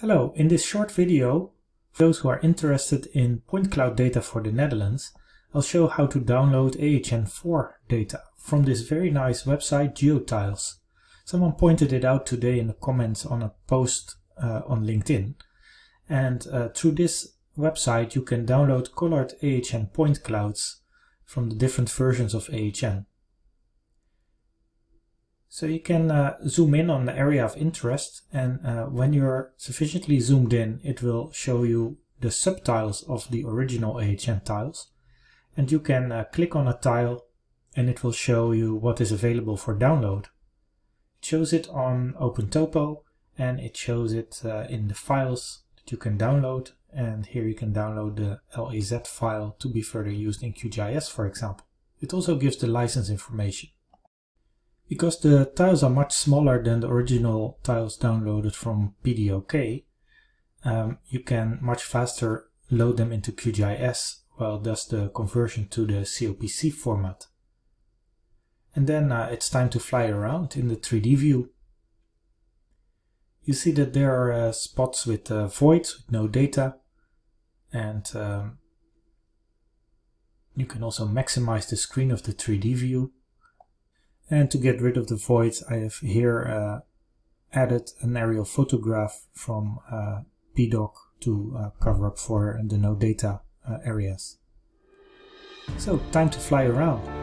Hello, in this short video, for those who are interested in point cloud data for the Netherlands, I'll show how to download AHN4 data from this very nice website GeoTiles. Someone pointed it out today in the comments on a post uh, on LinkedIn. And uh, through this website you can download colored AHN point clouds from the different versions of AHN. So you can uh, zoom in on the area of interest and uh, when you're sufficiently zoomed in it will show you the subtiles of the original AHN tiles and you can uh, click on a tile and it will show you what is available for download. It shows it on OpenTopo and it shows it uh, in the files that you can download and here you can download the LAZ file to be further used in QGIS for example. It also gives the license information. Because the tiles are much smaller than the original tiles downloaded from PDOK, um, you can much faster load them into QGIS while does the conversion to the COPC format. And then uh, it's time to fly around in the 3D view. You see that there are uh, spots with uh, voids, with no data, and um, you can also maximize the screen of the 3D view and to get rid of the voids, I have here uh, added an aerial photograph from uh, PDOK to uh, cover up for the no data uh, areas. So time to fly around.